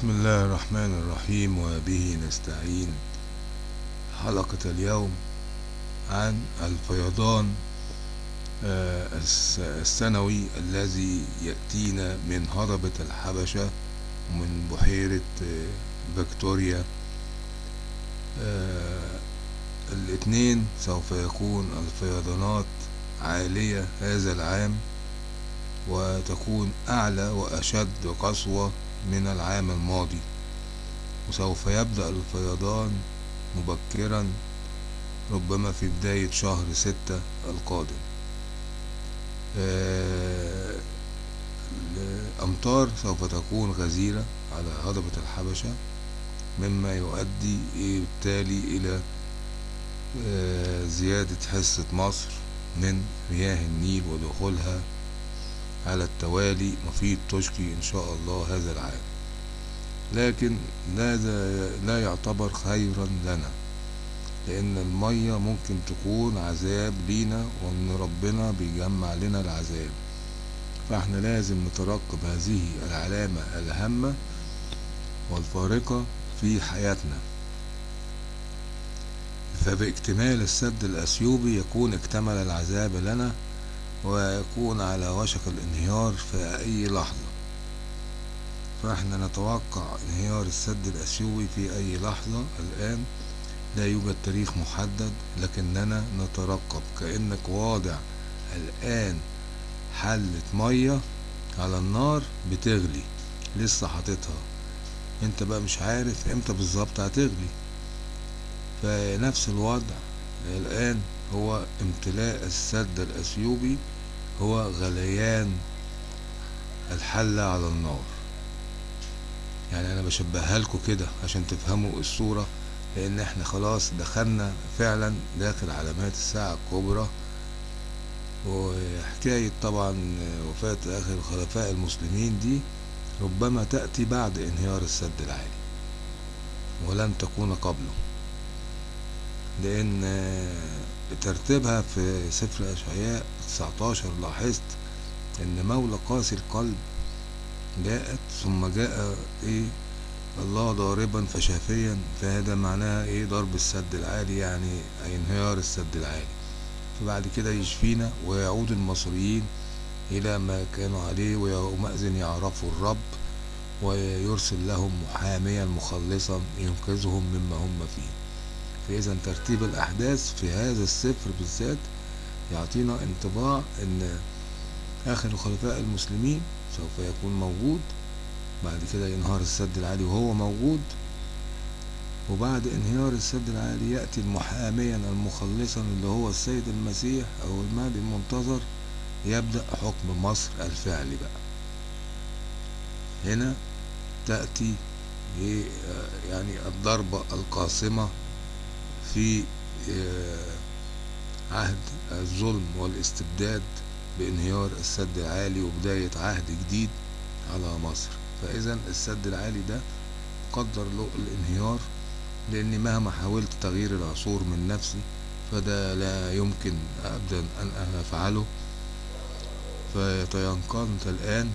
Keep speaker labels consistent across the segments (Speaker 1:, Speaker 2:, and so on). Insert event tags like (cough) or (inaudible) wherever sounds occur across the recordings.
Speaker 1: بسم الله الرحمن الرحيم وبه نستعين. حلقة اليوم عن الفيضان آه، الس- السنوي الذي يأتينا من هضبة الحبشة ومن بحيرة آه، فيكتوريا. آه، الاثنين سوف يكون الفيضانات عالية هذا العام وتكون أعلى وأشد قسوة من العام الماضي وسوف يبدأ الفيضان مبكرا ربما في بداية شهر ستة القادم. آه، الأمطار سوف تكون غزيرة على هضبة الحبشة مما يؤدي بالتالي إلى آه، زيادة حصة مصر من مياه النيل ودخولها على التوالي مفيد تشكي إن شاء الله هذا العام. لكن هذا لا يعتبر خيرا لنا؟ لأن المية ممكن تكون عذاب لينا وإن ربنا بيجمع لنا العذاب. فإحنا لازم نترقب هذه العلامة الهامة والفارقة في حياتنا. فباكتمال السد الأثيوبي يكون اكتمل العذاب لنا ويكون على وشك الانهيار في أي لحظة. فإحنا نتوقع انهيار السد الأثيوبي في أي لحظة الآن لا يوجد تاريخ محدد لكننا نترقب كأنك واضع الآن حلة مية على النار بتغلي. لسه حاططها. انت بقى مش عارف إمتى بالظبط هتغلي. فنفس الوضع الآن هو امتلاء السد الأثيوبي هو غليان الحلة على النار. يعني أنا بشبهها لكم كده عشان تفهموا الصورة لأن إحنا خلاص دخلنا فعلا داخل علامات الساعة الكبرى. وحكاية طبعا وفاة آخر الخلفاء المسلمين دي ربما تأتي بعد انهيار السد العالي ولن تكون قبله. لأن ترتيبها في سفر أشعياء 19 لاحظت إن مولى قاسي القلب جاءت ثم جاء إيه؟ الله ضاربا فشافيا فهذا معناها إيه؟ ضرب السد العالي يعني انهيار السد العالي. فبعد كده يشفينا ويعود المصريين إلى ما كانوا عليه ويومئذ يعرفوا الرب ويرسل لهم محاميا مخلصا ينقذهم مما هم فيه. فإذا ترتيب الأحداث في هذا السفر بالذات يعطينا انطباع أن آخر الخلفاء المسلمين سوف يكون موجود بعد كده ينهار السد العالي وهو موجود وبعد انهيار السد العالي يأتي المحاميا المخلصا اللي هو السيد المسيح أو المهدي المنتظر يبدأ حكم مصر الفعلي بقى. هنا تأتي إيه، يعني الضربة القاصمة في آه، عهد الظلم والاستبداد بانهيار السد العالي وبداية عهد جديد على مصر. فإذا السد العالي ده قدر له الانهيار لأني مهما حاولت تغيير العصور من نفسي فده لا يمكن أبدا أن أنا أفعله. فيتيقنت الآن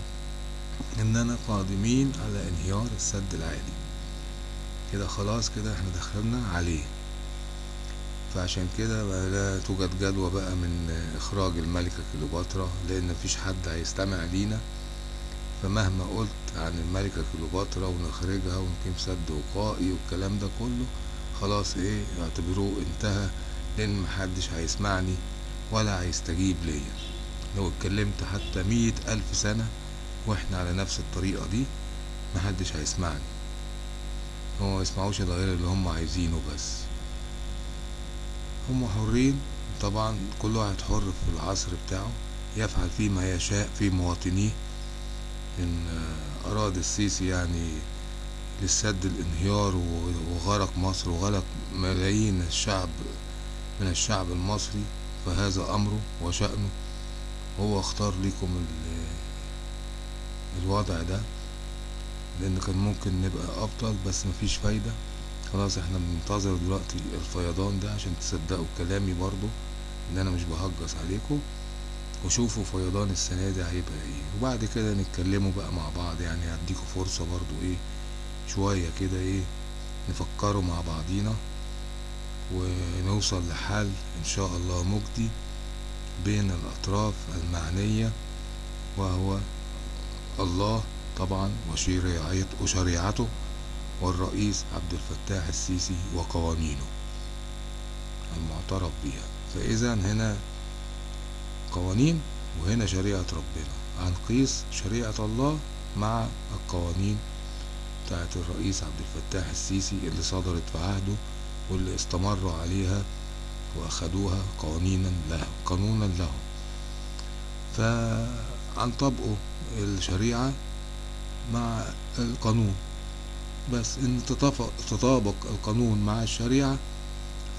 Speaker 1: إننا قادمين على انهيار السد العالي. كده خلاص كده إحنا دخلنا عليه. فعشان كده بقى لا توجد جدوى بقى من إخراج الملكة كليوباترا لأن مفيش حد هيستمع لينا. فمهما قلت عن الملكة كليوباترا ونخرجها ونقيم سد وقائي والكلام ده كله خلاص إيه اعتبروه انتهى لأن محدش هيسمعني ولا هيستجيب ليا. لو اتكلمت حتى مية ألف سنة وإحنا على نفس الطريقة دي محدش هيسمعني. هو ما يسمعوش إلا غير اللي هم عايزينه بس. هم حرين طبعا كل واحد حر في العصر بتاعه يفعل فيه ما يشاء في مواطنيه. إن آه، أراد السيسي يعني للسد الانهيار وغرق مصر وغرق ملايين الشعب من الشعب المصري فهذا أمره وشأنه. هو اختار لكم ال- الوضع ده لأن كان ممكن نبقى أفضل بس مفيش فايدة. خلاص إحنا بننتظر دلوقتي الفيضان ده عشان تصدقوا كلامي برضو إن أنا مش بهجص عليكم. وشوفوا فيضان السنة دي هيبقى إيه. وبعد كده نتكلموا بقى مع بعض يعني هديكوا فرصة برضو إيه شوية كده إيه نفكروا مع بعضينا ونوصل لحل إن شاء الله مجدي بين الأطراف المعنية وهو الله طبعا وشريعت- وشريعته. والرئيس عبد الفتاح السيسي وقوانينه. المعترف بها فإذا هنا قوانين وهنا شريعة ربنا. هنقيس شريعة الله مع القوانين بتاعت الرئيس عبد الفتاح السيسي اللي صدرت في عهده واللي استمروا عليها وأخدوها قوانينا له قانونا له فهنطبقوا الشريعة مع القانون. بس إن تطابق القانون مع الشريعة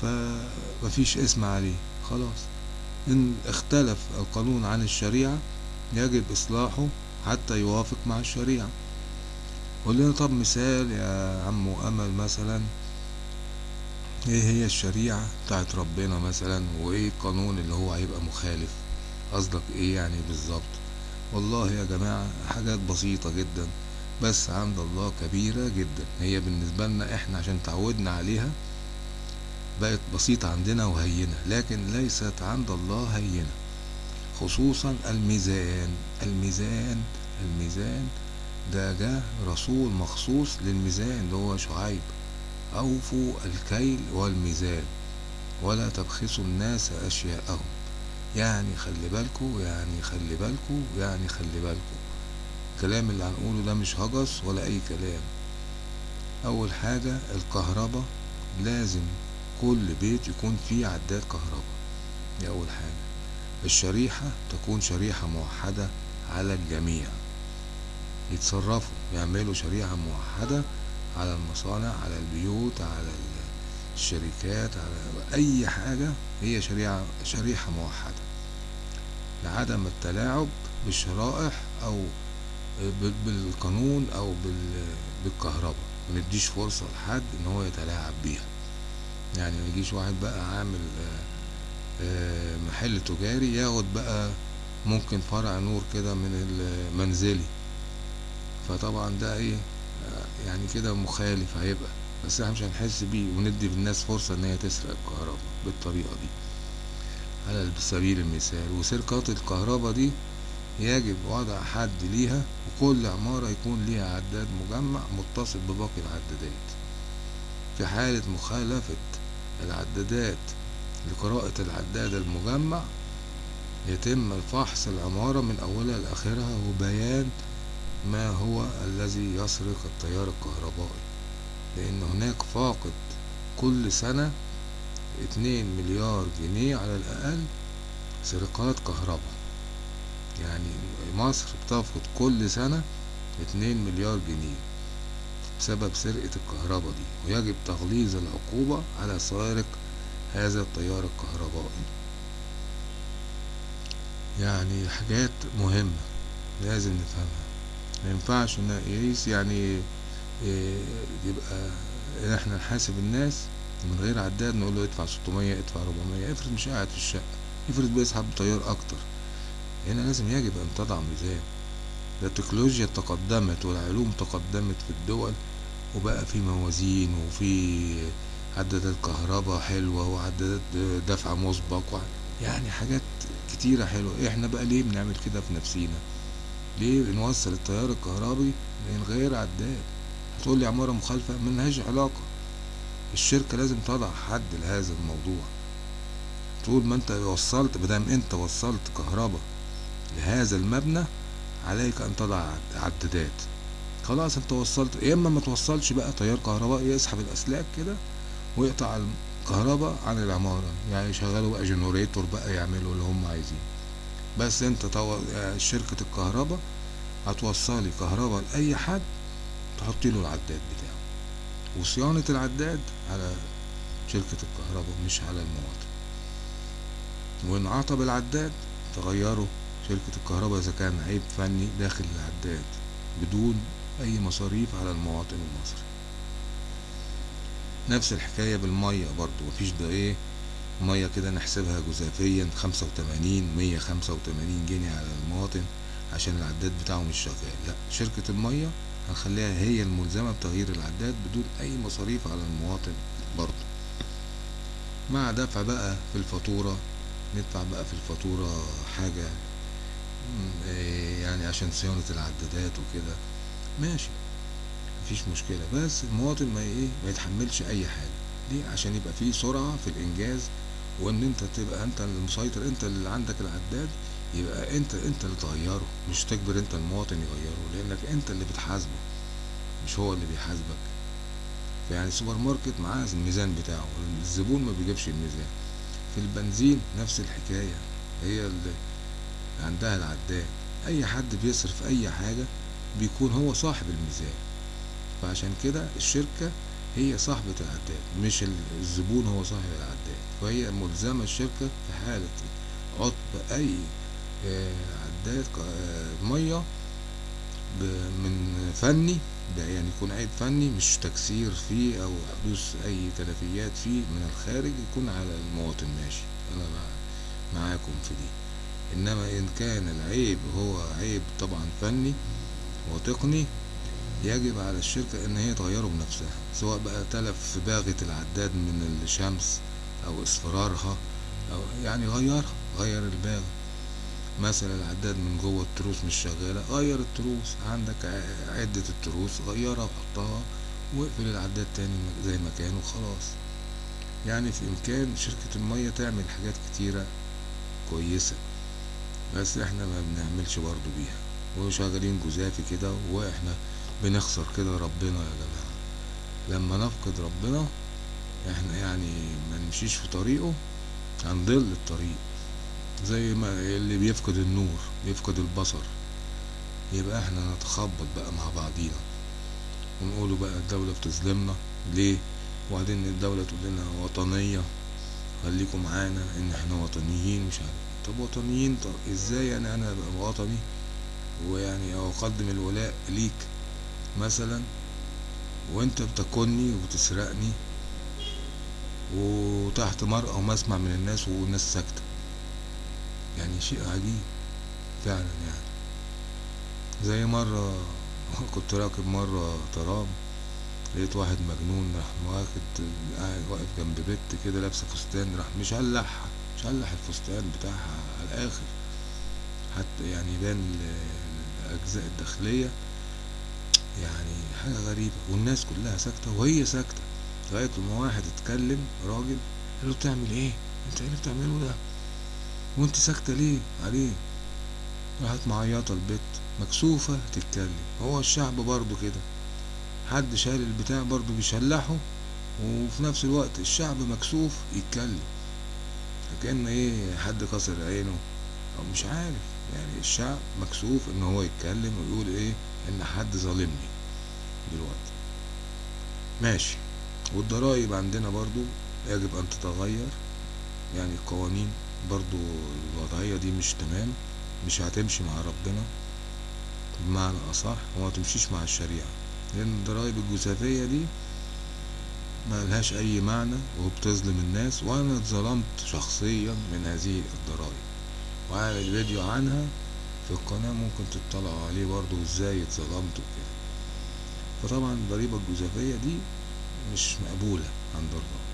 Speaker 1: فمفيش اسم عليه خلاص. إن اختلف القانون عن الشريعة يجب إصلاحه حتى يوافق مع الشريعة. قول لنا طب مثال يا عم أمل مثلا إيه هي الشريعة بتاعت ربنا مثلا؟ وإيه القانون اللي هو هيبقى مخالف؟ قصدك إيه يعني بالظبط؟ والله يا جماعة حاجات بسيطة جدا. بس عند الله كبيرة جدا. هي بالنسبة لنا إحنا عشان تعودنا عليها بقت بسيطة عندنا وهينة لكن ليست عند الله هينة. خصوصا الميزان الميزان الميزان. ده جه رسول مخصوص للميزان اللي هو شعيب. أوفوا الكيل والميزان ولا تبخسوا الناس أشياءهم. يعني خلي بالكوا يعني خلي بالكوا يعني خلي بالكوا. الكلام اللي هنقوله ده مش هجس ولا أي كلام. أول حاجة الكهرباء لازم كل بيت يكون فيه عداد كهرباء. دي أول حاجة. الشريحة تكون شريحة موحدة على الجميع. يتصرفوا يعملوا شريحة موحدة على المصانع على البيوت على الشركات على أي حاجة هي شريحة شريحة موحدة. لعدم التلاعب بالشرائح بال- بالقانون بال- بالكهرباء. منديش فرصة لحد إن هو يتلاعب بيها. يعني ما يجيش واحد بقى عامل آه، آه، محل تجاري ياخد بقى ممكن فرع نور كده من المنزلي. فطبعا ده إيه يعني كده مخالف هيبقى. بس إحنا مش هنحس بيه وندي للناس فرصة إن هي تسرق الكهرباء بالطريقة دي. على سبيل المثال وسرقات الكهرباء دي يجب وضع حد ليها وكل عمارة يكون ليها عداد مجمع متصل بباقي العدادات. في حالة مخالفة العدادات لقراءة العداد المجمع يتم الفحص العمارة من أولها لآخرها وبيان ما هو الذي يسرق التيار الكهربائي. لأن هناك فاقد كل سنة اتنين مليار جنيه على الأقل سرقات كهرباء. يعني مصر بتفقد كل سنة اتنين مليار جنيه بسبب سرقة الكهرباء دي ويجب تغليظ العقوبة على سارق هذا التيار الكهربائي. يعني حاجات مهمة لازم نفهمها. ما ينفعش نقيس يعني إيه، يبقى إن إحنا نحاسب الناس من غير عداد نقول له ادفع 600 ادفع 400 افرض مش قاعد في الشقة افرض بيسحب تيار أكتر. هنا لازم يجب أن تضع ميزان. التكنولوجيا تقدمت والعلوم تقدمت في الدول وبقى في موازين وفي عدادات كهرباء حلوة وعدادات دفع مسبق يعني حاجات كتيرة حلوة. إحنا بقى ليه بنعمل كده في نفسينا؟ ليه بنوصل التيار الكهربي من غير عداد؟ هتقول لي عمارة مخالفة؟ ملهاش علاقة. الشركة لازم تضع حد لهذا الموضوع. طول ما أنت وصلت مادام أنت وصلت كهرباء لهذا المبنى عليك أن تضع عد- عدادات. خلاص أنت وصلت. يا إما ما توصلش بقى تيار كهربائي يسحب الأسلاك كده ويقطع الكهرباء عن العمارة. يعني يشغلوا بقى جنريتور بقى يعملوا اللي هم عايزين بس أنت. آه، شركة الكهرباء هتوصلي كهرباء لأي حد تحطي له العداد بتاعه. وصيانة العداد على شركة الكهرباء مش على المواطن وإن عطب العداد تغيره شركة الكهرباء إذا كان عيب فني داخل العداد بدون أي مصاريف على المواطن المصري. نفس الحكاية بالمية برضو مفيش ده إيه؟ مية كده نحسبها جزافيا خمسة وتمانين مية خمسة وتمانين جنيه على المواطن عشان العداد بتاعه مش شغال. لا شركة المية هنخليها هي الملزمة بتغيير العداد بدون أي مصاريف على المواطن برضه. مع دفع بقى في الفاتورة ندفع بقى في الفاتورة حاجة إيه يعني عشان صيانة العدادات وكده. ماشي مفيش مشكلة. بس المواطن ما إيه ما يتحملش أي حاجة. ليه؟ عشان يبقى فيه سرعة في الإنجاز وإن أنت تبقى أنت المسيطر أنت اللي عندك العداد يبقى أنت أنت اللي تغيره. مش تجبر أنت المواطن يغيره لأنك أنت اللي بتحاسبه مش هو اللي بيحاسبك. يعني السوبر ماركت معاه الميزان بتاعه الزبون ما بيجيبش الميزان. في البنزين نفس الحكاية هي اللي عندها العداد. أي حد بيصرف أي حاجة بيكون هو صاحب الميزان. فعشان كده الشركة هي صاحبة العداد مش ال- الزبون هو صاحب العداد. فهي ملزمة الشركة في حالة عطب أي آه، عداد آه، مية من فني يعني يكون عيب فني مش تكسير فيه أو حدوث أي تلفيات فيه من الخارج يكون على المواطن. ماشي. مع- معاكم في دي. إنما إن كان العيب هو عيب طبعا فني وتقني يجب على الشركة إن هي تغيره بنفسها سواء بقى تلف في باغة العداد من الشمس أو إصفرارها أو يعني غيرها غير الباغة. مثلا العداد من جوه التروس مش شغالة غير التروس عندك عدة التروس غيرها وحطها واقفل العداد تاني زي ما كان وخلاص. يعني في إمكان شركة المية تعمل حاجات كتيرة كويسة. بس إحنا ما بنعملش برضو بيها. وشغالين جزافي كده وإحنا بنخسر كده ربنا يا جماعة. لما نفقد ربنا إحنا يعني ما نمشيش في طريقه هنضل الطريق. زي ما اللي بيفقد النور بيفقد البصر. يبقى إحنا نتخبط بقى مع بعضينا. ونقولوا بقى الدولة بتظلمنا. ليه؟ وبعدين الدولة تقول لنا وطنية. خليكم معانا إن إحنا وطنيين مش عارف. طب وطنيين طب إزاي يعني أنا أبقى وطني ويعني أقدم الولاء ليك. مثلا وأنت بتكني وبتسرقني وتحت مرأى ومسمع من الناس والناس ساكتة. يعني شيء عجيب فعلا يعني. زي مرة (laughs) كنت راكب مرة ترام لقيت واحد مجنون راح واخد قاعد واقف جنب بنت كده لابسة فستان راح مشلح مشلح الفستان بتاعها على الآخر. حتى يعني يبان ال- الأجزاء الداخلية يعني حاجة غريبة. والناس كلها ساكتة وهي ساكتة. لغاية لما واحد اتكلم راجل قال له بتعمل إيه؟ أنت إيه اللي بتعمله ده؟ وأنت ساكتة ليه؟ عليه. راحت معيطة البت مكسوفة تتكلم. هو الشعب برضو كده. حد شال البتاع برضو بيشلحه وفي نفس الوقت الشعب مكسوف يتكلم. كأن إيه حد كسر عينه. أو مش عارف يعني الشعب مكسوف إن هو يتكلم ويقول إيه إن حد ظالمني دلوقتي. ماشي. والضرائب عندنا برضو يجب أن تتغير. يعني القوانين برضو الوضعية دي مش تمام مش هتمشي مع ربنا. بمعنى أصح وما تمشيش مع الشريعة. لأن الضرايب الجزافية دي ما لهاش أي معنى وبتظلم الناس وأنا اتظلمت شخصيا من هذه الضرايب. وعامل فيديو عنها في القناة ممكن تطلعوا عليه برضو إزاي اتظلمت وكده. فطبعا الضريبة الجزافية دي مش مقبولة عند الله.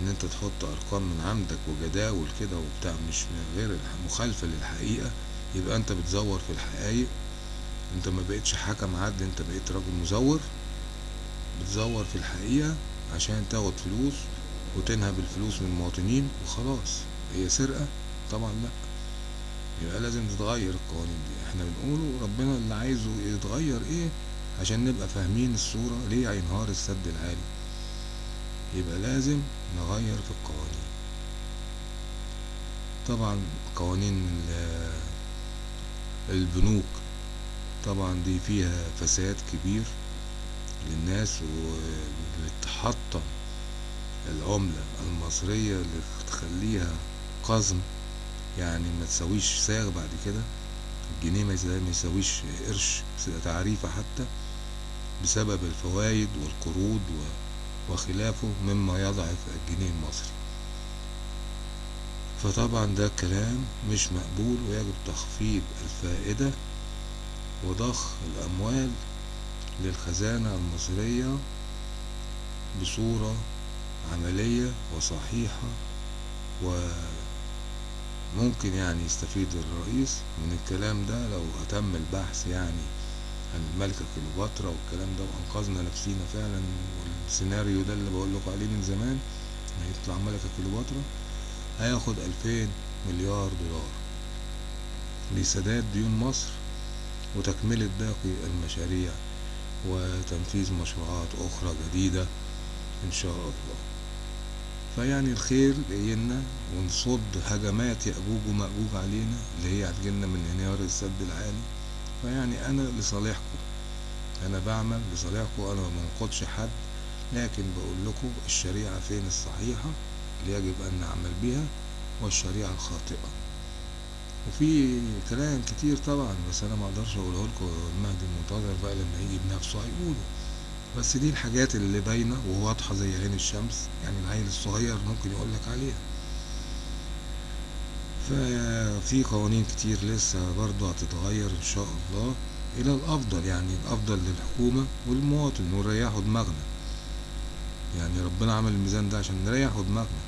Speaker 1: إن أنت تحط أرقام من عندك وجداول كده وبتاع مش غير مخالفة للحقيقة يبقى أنت بتزور في الحقائق. أنت ما بقتش حكم عدل أنت بقيت راجل مزور. بتزور في الحقيقة عشان تاخد فلوس وتنهب الفلوس من المواطنين وخلاص. هي سرقة؟ طبعا لأ. يبقى لازم تتغير القوانين دي. إحنا بنقوله ربنا اللي عايزه يتغير إيه عشان نبقى فاهمين الصورة ليه هينهار السد العالي. يبقى لازم نغير في القوانين. طبعا قوانين ال- البنوك طبعا دي فيها فساد كبير. للناس واللي تحطم العملة المصرية اللي تخليها قزم. يعني ما تساويش ساغ بعد كده. الجنيه ما يسا- ما يساويش قرش تعريفة حتى بسبب الفوائد والقروض وخلافه مما يضعف الجنيه المصري. فطبعا ده كلام مش مقبول ويجب تخفيض الفائدة وضخ الأموال للخزانة المصرية بصورة عملية وصحيحة وممكن يعني يستفيد الرئيس من الكلام ده لو أتم البحث يعني عن الملكة كليوباترا والكلام ده وأنقذنا نفسينا فعلا والسيناريو ده اللي بقول لكم عليه من زمان هيطلع ملكة كليوباترا هياخد ألفين مليار دولار لسداد ديون مصر وتكملة باقي المشاريع. وتنفيذ مشروعات أخرى جديدة إن شاء الله. فيعني الخير جايلنا ونصد هجمات يأجوج ومأجوج علينا اللي هي هتجيلنا من انهيار السد العالي. فيعني أنا لصالحكم أنا بعمل لصالحكم أنا ما بنقضش حد لكن بقول لكم الشريعة فين الصحيحة اللي يجب أن نعمل بها والشريعة الخاطئة. وفي كلام كتير طبعا بس أنا ما أقدرش أقوله لكم المهدي المنتظر بقى لما يجي بنفسه هيقوله. بس دي الحاجات اللي باينة وواضحة زي عين الشمس يعني العيل الصغير ممكن يقول لك عليها. ففي قوانين كتير لسه برضه هتتغير إن شاء الله إلى الأفضل يعني الأفضل للحكومة والمواطن ونريحوا دماغنا. يعني ربنا عمل الميزان ده عشان نريحوا دماغنا.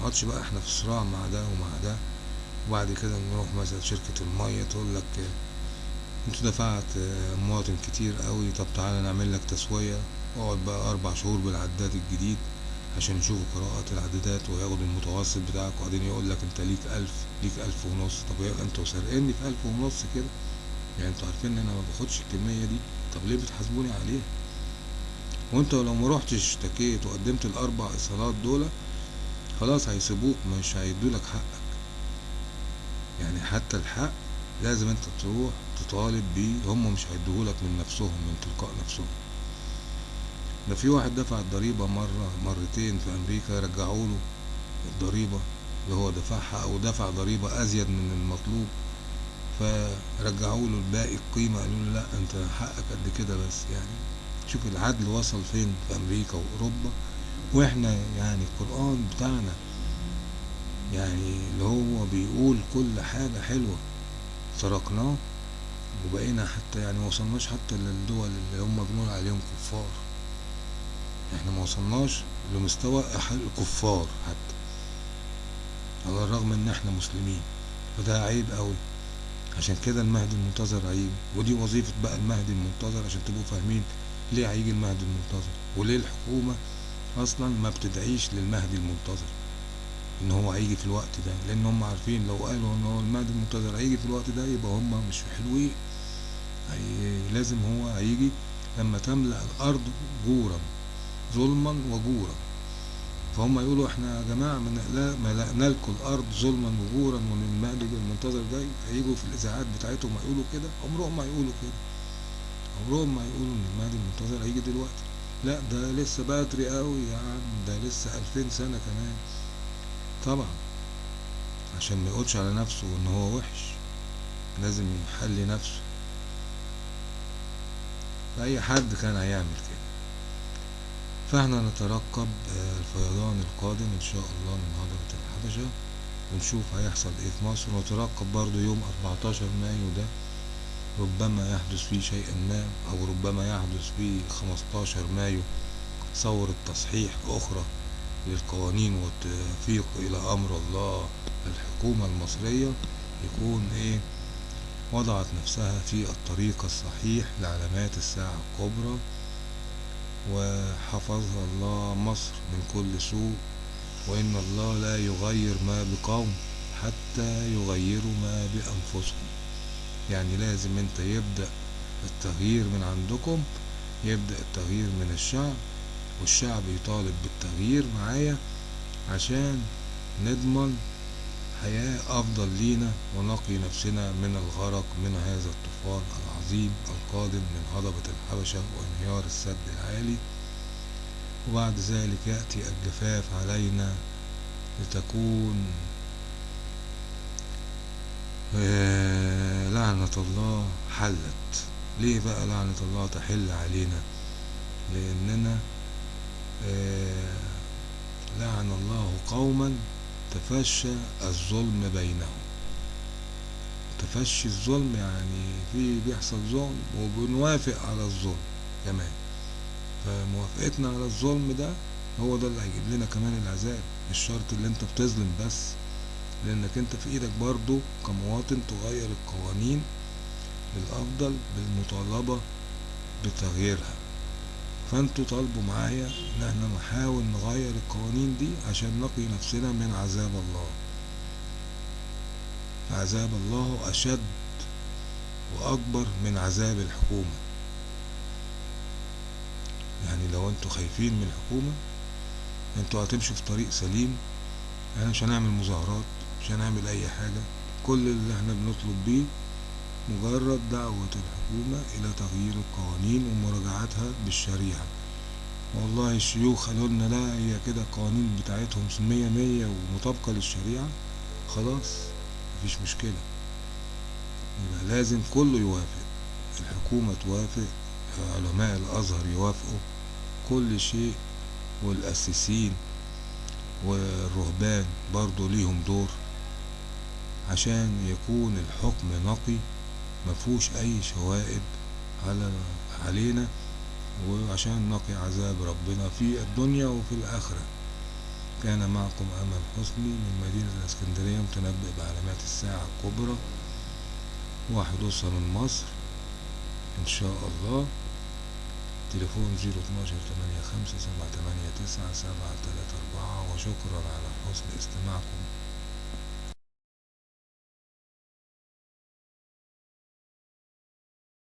Speaker 1: نقعدش بقى إحنا في صراع مع ده ومع ده. وبعد كده نروح مثلا شركة المية تقول لك أنت دفعت مواطن كتير قوي طب تعالى نعمل لك تسوية. اقعد بقى أربع شهور بالعداد الجديد عشان يشوفوا قراءات العدادات وياخدوا المتوسط بتاعك. وبعدين يقول لك أنت ليك ألف ليك ألف ونص. طب أنتوا سارقيني في ألف ونص كده؟ يعني أنتوا عارفين إن أنا ما باخدش الكمية دي. طب ليه بتحاسبوني عليها؟ وأنت لو ما روحتش اشتكيت وقدمت الأربع إيصالات دول خلاص هيسيبوك مش هيدولك حقك يعني حتى الحق لازم انت تروح تطالب بيه هم مش هيديهولك من نفسهم من تلقاء نفسهم. ده في واحد دفع الضريبة مرة مرتين في أمريكا رجعوا له الضريبة اللي هو دفعها أو دفع ضريبة أزيد من المطلوب. فرجعوا له الباقي القيمة قالوا له لا أنت حقك قد كده بس. يعني شوف العدل وصل فين في أمريكا وأوروبا. وإحنا يعني القرآن بتاعنا يعني اللي هو بيقول كل حاجة حلوة. سرقناه وبقينا حتى يعني ما وصلناش حتى للدول اللي هم بنقول عليهم كفار. إحنا ما وصلناش لمستوى الكفار حتى على الرغم إن إحنا مسلمين. فده عيب قوي عشان كده المهدي المنتظر هيجي ودي وظيفة بقى المهدي المنتظر عشان تبقوا فاهمين ليه هيجي المهدي المنتظر. وليه الحكومة أصلا ما بتدعيش للمهدي المنتظر. إن هو هيجي في الوقت ده. لأن هم عارفين لو قالوا إن هو المهدي المنتظر هيجي في الوقت ده يبقى هم مش حلوين. لازم هو هيجي لما تملأ الأرض جورا ظلما وجورا. فهم يقولوا إحنا يا جماعة ملأنا لكم الأرض ظلما وجورا وإن المهدي المنتظر جاي هيجوا في الاذاعات بتاعتهم هيقولوا كده. عمرهم ما هيقولوا كده. عمرهم ما هيقولوا إن المهدي المنتظر هيجي دلوقتي. لا ده لسه بدري قوي يا عم ده لسه ألفين سنة كمان. طبعا. عشان ما يقولش على نفسه إن هو وحش. لازم يحلي نفسه. فأي حد كان هيعمل كده. فإحنا نترقب الفيضان القادم إن شاء الله من هضبة الحبشة. ونشوف هيحصل إيه في مصر. ونترقب برضو يوم 14 مايو ده. ربما يحدث فيه شيئا ما أو ربما يحدث فيه 15 مايو. ثورة تصحيح أخرى. للقوانين والتوفيق إلى أمر الله الحكومة المصرية يكون إيه؟ وضعت نفسها في الطريق الصحيح لعلامات الساعة الكبرى وحفظها الله مصر من كل سوء وإن الله لا يغير ما بقوم حتى يغيروا ما بأنفسهم. يعني لازم أنت يبدأ التغيير من عندكم يبدأ التغيير من الشعب والشعب يطالب بالتغيير معايا عشان نضمن حياة أفضل لينا ونقي نفسنا من الغرق من هذا الطوفان العظيم القادم من هضبة الحبشة وانهيار السد العالي. وبعد ذلك يأتي الجفاف علينا لتكون لعنة الله حلت. ليه بقى لعنة الله تحل علينا؟ لأننا لعن الله قوما تفشى الظلم بينهم. تفشي الظلم يعني في بيحصل ظلم وبنوافق على الظلم كمان. فموافقتنا على الظلم ده هو ده اللي هيجيب لنا كمان العذاب مش شرط اللي انت بتظلم بس لانك انت في إيدك برضو كمواطن تغير القوانين للأفضل بالمطالبة بتغييرها. فانتوا طالبوا معايا إن إحنا نحاول نغير القوانين دي عشان نقي نفسنا من عذاب الله. عذاب الله أشد وأكبر من عذاب الحكومة. يعني لو أنتوا خايفين من الحكومة أنتوا هتمشوا في طريق سليم. إحنا مش هنعمل مظاهرات مش هنعمل أي حاجة. كل اللي إحنا بنطلب بيه مجرد دعوة الحكومة إلى تغيير القوانين ومراجعتها بالشريعة. والله الشيوخ قالوا لنا لا هي كده القوانين بتاعتهم مية مية ومطابقة للشريعة. خلاص مفيش مشكلة. يبقى لازم كله يوافق. الحكومة توافق علماء الأزهر يوافقوا. كل شيء والأسيسين والرهبان برضو ليهم دور عشان يكون الحكم نقي مفهوش أي شوائب على علينا وعشان نقي عذاب ربنا في الدنيا وفي الآخرة. كان معكم أمل حسني من مدينة الإسكندرية متنبئ بعلامات الساعة الكبرى وحدوثها من مصر. إن شاء الله. تليفون زيرو اتناشر تمانية خمسة سبعة تمانية تسعة سبعة تلاتة أربعة. وشكرا على حسن استماعكم.